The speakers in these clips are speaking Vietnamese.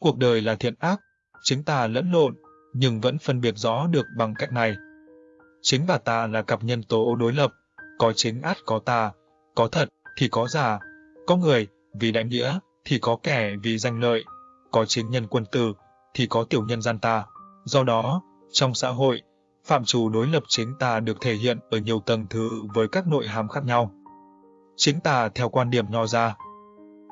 Cuộc đời là thiện ác, chính ta lẫn lộn, nhưng vẫn phân biệt rõ được bằng cách này. Chính và tà là cặp nhân tố đối lập, có chính át có tà, có thật thì có giả, có người vì đại nghĩa thì có kẻ vì danh lợi, có chính nhân quân tử thì có tiểu nhân gian tà. Do đó, trong xã hội, phạm trù đối lập chính tà được thể hiện ở nhiều tầng thứ với các nội hàm khác nhau. Chính tà theo quan điểm nho ra.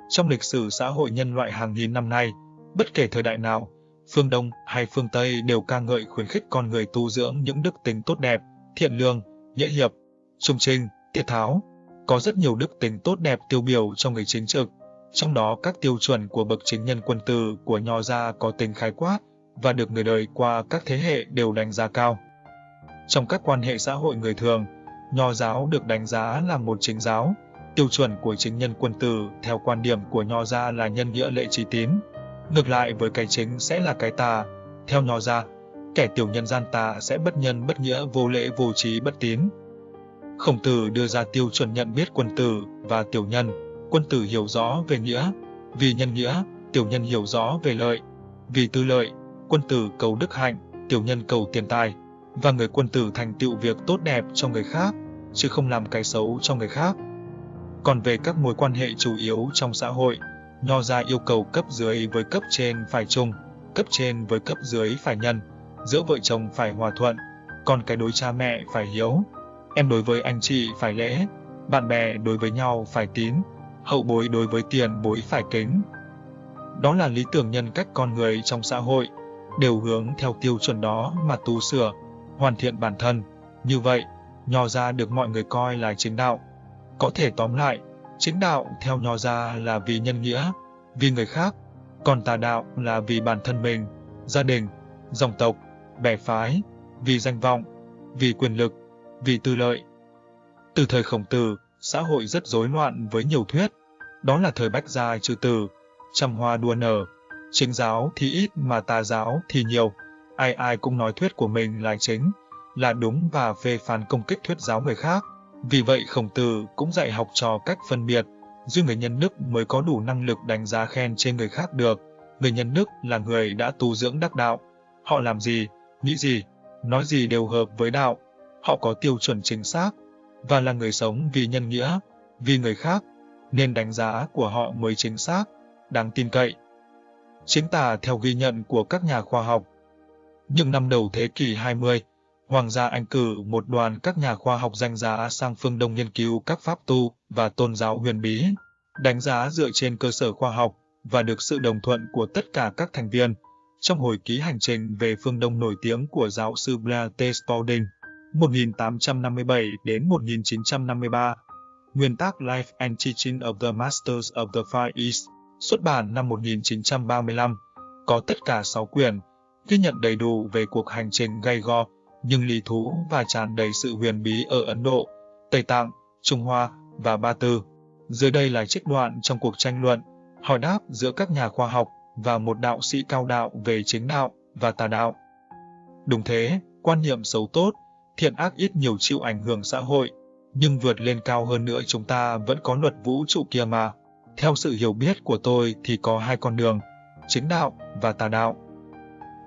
Trong lịch sử xã hội nhân loại hàng nghìn năm nay, bất kể thời đại nào, phương Đông hay phương Tây đều ca ngợi khuyến khích con người tu dưỡng những đức tính tốt đẹp, thiện lương, nhễ hiệp, trung trinh, tiết tháo. Có rất nhiều đức tính tốt đẹp tiêu biểu trong người chính trực, trong đó các tiêu chuẩn của bậc chính nhân quân tử của nho gia có tính khái quát và được người đời qua các thế hệ đều đánh giá cao. Trong các quan hệ xã hội người thường, nho giáo được đánh giá là một chính giáo. Tiêu chuẩn của chính nhân quân tử theo quan điểm của nho gia là nhân nghĩa lệ trí tín. Ngược lại với cái chính sẽ là cái tà. Theo nho gia, kẻ tiểu nhân gian tà sẽ bất nhân bất nghĩa vô lễ vô trí bất tín. Khổng tử đưa ra tiêu chuẩn nhận biết quân tử và tiểu nhân. Quân tử hiểu rõ về nghĩa, vì nhân nghĩa, tiểu nhân hiểu rõ về lợi. Vì tư lợi, quân tử cầu đức hạnh, tiểu nhân cầu tiền tài và người quân tử thành tựu việc tốt đẹp cho người khác, chứ không làm cái xấu cho người khác. Còn về các mối quan hệ chủ yếu trong xã hội, Nho gia yêu cầu cấp dưới với cấp trên phải chung, cấp trên với cấp dưới phải nhân, giữa vợ chồng phải hòa thuận, còn cái đối cha mẹ phải hiếu, em đối với anh chị phải lễ, bạn bè đối với nhau phải tín, hậu bối đối với tiền bối phải kính. Đó là lý tưởng nhân cách con người trong xã hội, đều hướng theo tiêu chuẩn đó mà tu sửa, hoàn thiện bản thân. Như vậy, nho gia được mọi người coi là chính đạo. Có thể tóm lại, chính đạo theo nho gia là vì nhân nghĩa, vì người khác, còn tà đạo là vì bản thân mình, gia đình, dòng tộc, bè phái, vì danh vọng, vì quyền lực, vì tư lợi. Từ thời khổng tử, xã hội rất rối loạn với nhiều thuyết. Đó là thời bách gia trừ tử, trăm hoa đua nở, chính giáo thì ít mà tà giáo thì nhiều ai ai cũng nói thuyết của mình là chính, là đúng và phê phán công kích thuyết giáo người khác. Vì vậy khổng tử cũng dạy học trò cách phân biệt, riêng người nhân đức mới có đủ năng lực đánh giá khen trên người khác được. Người nhân đức là người đã tu dưỡng đắc đạo. Họ làm gì, nghĩ gì, nói gì đều hợp với đạo. Họ có tiêu chuẩn chính xác, và là người sống vì nhân nghĩa, vì người khác, nên đánh giá của họ mới chính xác, đáng tin cậy. Chính tà theo ghi nhận của các nhà khoa học, những năm đầu thế kỷ 20, Hoàng gia Anh cử một đoàn các nhà khoa học danh giá sang phương Đông nghiên cứu các pháp tu và tôn giáo huyền bí, đánh giá dựa trên cơ sở khoa học và được sự đồng thuận của tất cả các thành viên. Trong hồi ký hành trình về phương Đông nổi tiếng của giáo sư Blaise Spalding, 1857 đến 1953, nguyên tác Life and Teaching of the Masters of the Far East, xuất bản năm 1935, có tất cả 6 quyển, ghi nhận đầy đủ về cuộc hành trình gay go, nhưng lý thú và tràn đầy sự huyền bí ở Ấn Độ, Tây Tạng, Trung Hoa và Ba Tư. Dưới đây là trích đoạn trong cuộc tranh luận, hỏi đáp giữa các nhà khoa học và một đạo sĩ cao đạo về chính đạo và tà đạo. Đúng thế, quan niệm xấu tốt, thiện ác ít nhiều chịu ảnh hưởng xã hội, nhưng vượt lên cao hơn nữa chúng ta vẫn có luật vũ trụ kia mà. Theo sự hiểu biết của tôi thì có hai con đường, chính đạo và tà đạo.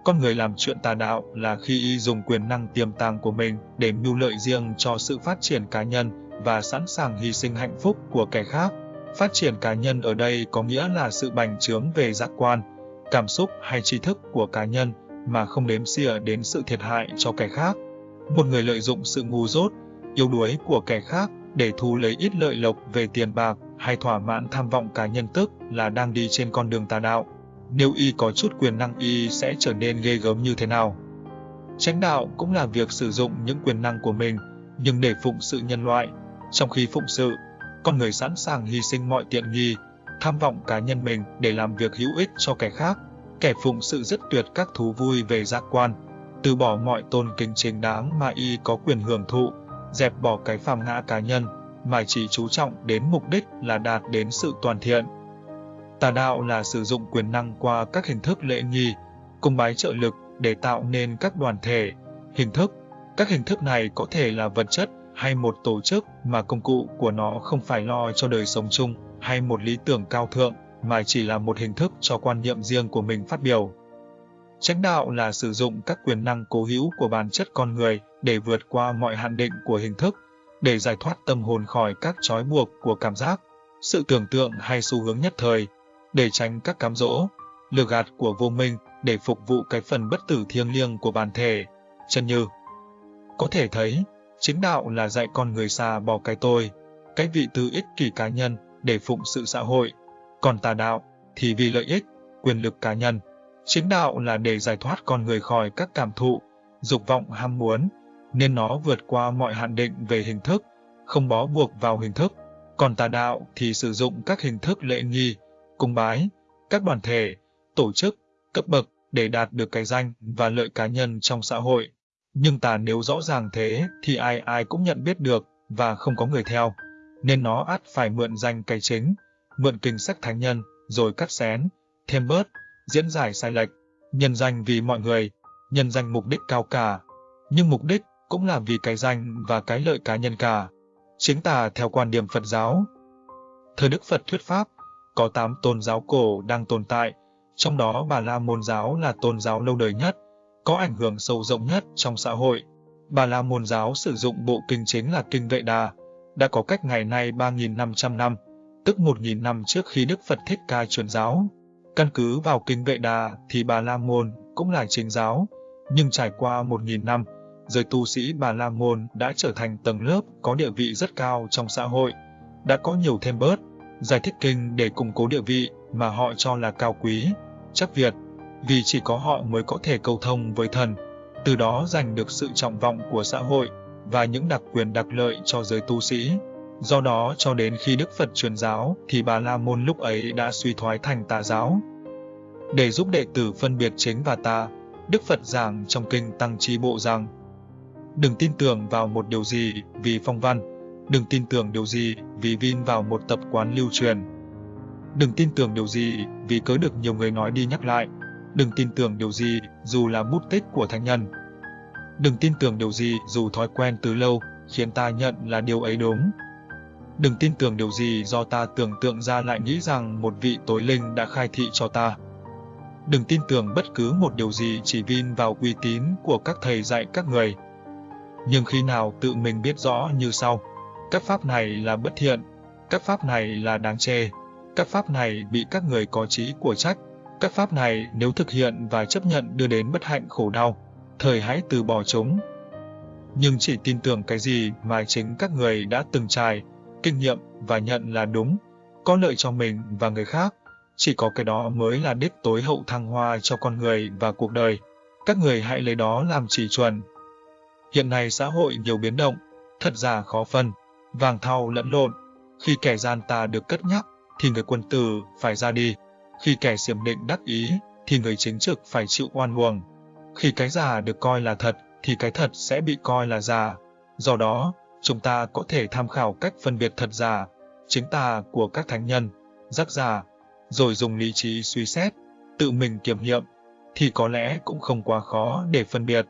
Con người làm chuyện tà đạo là khi y dùng quyền năng tiềm tàng của mình để mưu lợi riêng cho sự phát triển cá nhân và sẵn sàng hy sinh hạnh phúc của kẻ khác. Phát triển cá nhân ở đây có nghĩa là sự bành trướng về giác quan, cảm xúc hay tri thức của cá nhân mà không đếm xỉa đến sự thiệt hại cho kẻ khác. Một người lợi dụng sự ngu dốt, yếu đuối của kẻ khác để thu lấy ít lợi lộc về tiền bạc hay thỏa mãn tham vọng cá nhân tức là đang đi trên con đường tà đạo nếu y có chút quyền năng y sẽ trở nên ghê gớm như thế nào. Chánh đạo cũng là việc sử dụng những quyền năng của mình, nhưng để phụng sự nhân loại. Trong khi phụng sự, con người sẵn sàng hy sinh mọi tiện nghi, tham vọng cá nhân mình để làm việc hữu ích cho kẻ khác. Kẻ phụng sự rất tuyệt các thú vui về giác quan, từ bỏ mọi tôn kính chính đáng mà y có quyền hưởng thụ, dẹp bỏ cái phàm ngã cá nhân, mà chỉ chú trọng đến mục đích là đạt đến sự toàn thiện. Tà đạo là sử dụng quyền năng qua các hình thức lễ nghi, cung bái trợ lực để tạo nên các đoàn thể, hình thức. Các hình thức này có thể là vật chất hay một tổ chức mà công cụ của nó không phải lo cho đời sống chung hay một lý tưởng cao thượng mà chỉ là một hình thức cho quan niệm riêng của mình phát biểu. Chánh đạo là sử dụng các quyền năng cố hữu của bản chất con người để vượt qua mọi hạn định của hình thức, để giải thoát tâm hồn khỏi các trói buộc của cảm giác, sự tưởng tượng hay xu hướng nhất thời, để tránh các cám dỗ, lừa gạt của vô minh để phục vụ cái phần bất tử thiêng liêng của bản thể, chân như. Có thể thấy, chính đạo là dạy con người xa bỏ cái tôi, cái vị tư ích kỷ cá nhân để phụng sự xã hội, còn tà đạo thì vì lợi ích, quyền lực cá nhân. Chính đạo là để giải thoát con người khỏi các cảm thụ, dục vọng ham muốn, nên nó vượt qua mọi hạn định về hình thức, không bó buộc vào hình thức. Còn tà đạo thì sử dụng các hình thức lệ nghi, cung bái, các đoàn thể, tổ chức, cấp bậc để đạt được cái danh và lợi cá nhân trong xã hội. Nhưng tà nếu rõ ràng thế thì ai ai cũng nhận biết được và không có người theo, nên nó ắt phải mượn danh cái chính, mượn kinh sách thánh nhân, rồi cắt xén, thêm bớt, diễn giải sai lệch, nhân danh vì mọi người, nhân danh mục đích cao cả. Nhưng mục đích cũng là vì cái danh và cái lợi cá nhân cả. Chính tà theo quan điểm Phật giáo. Thời Đức Phật thuyết pháp, có 8 tôn giáo cổ đang tồn tại, trong đó Bà La Môn giáo là tôn giáo lâu đời nhất, có ảnh hưởng sâu rộng nhất trong xã hội. Bà La Môn giáo sử dụng bộ kinh chính là Kinh Vệ Đà, đã có cách ngày nay 3.500 năm, tức 1.000 năm trước khi Đức Phật Thích Ca truyền giáo. Căn cứ vào Kinh Vệ Đà thì Bà La Môn cũng là chính giáo, nhưng trải qua 1.000 năm, giới tu sĩ Bà La Môn đã trở thành tầng lớp có địa vị rất cao trong xã hội, đã có nhiều thêm bớt, giải thích kinh để củng cố địa vị mà họ cho là cao quý, chắc Việt, vì chỉ có họ mới có thể cầu thông với thần, từ đó giành được sự trọng vọng của xã hội và những đặc quyền đặc lợi cho giới tu sĩ. Do đó cho đến khi Đức Phật truyền giáo thì Bà La Môn lúc ấy đã suy thoái thành tà giáo. Để giúp đệ tử phân biệt chính và tà, Đức Phật giảng trong kinh Tăng Chi Bộ rằng Đừng tin tưởng vào một điều gì vì phong văn, đừng tin tưởng điều gì vì vin vào một tập quán lưu truyền. Đừng tin tưởng điều gì vì cớ được nhiều người nói đi nhắc lại, đừng tin tưởng điều gì dù là bút tích của thánh nhân. Đừng tin tưởng điều gì dù thói quen từ lâu khiến ta nhận là điều ấy đúng. Đừng tin tưởng điều gì do ta tưởng tượng ra lại nghĩ rằng một vị tối linh đã khai thị cho ta. Đừng tin tưởng bất cứ một điều gì chỉ vin vào uy tín của các thầy dạy các người. Nhưng khi nào tự mình biết rõ như sau, các pháp này là bất thiện, các pháp này là đáng chê, các pháp này bị các người có trí của trách, các pháp này nếu thực hiện và chấp nhận đưa đến bất hạnh khổ đau, thời hãy từ bỏ chúng. Nhưng chỉ tin tưởng cái gì mà chính các người đã từng trải, kinh nghiệm và nhận là đúng, có lợi cho mình và người khác, chỉ có cái đó mới là đích tối hậu thăng hoa cho con người và cuộc đời. Các người hãy lấy đó làm chỉ chuẩn. Hiện nay xã hội nhiều biến động, thật giả khó phân, vàng thau lẫn lộn. Khi kẻ gian tà được cất nhắc, thì người quân tử phải ra đi. Khi kẻ xiểm định đắc ý, thì người chính trực phải chịu oan uổng. Khi cái giả được coi là thật, thì cái thật sẽ bị coi là giả. Do đó, chúng ta có thể tham khảo cách phân biệt thật giả, chính tà của các thánh nhân, giác giả, rồi dùng lý trí suy xét, tự mình kiểm nghiệm, thì có lẽ cũng không quá khó để phân biệt.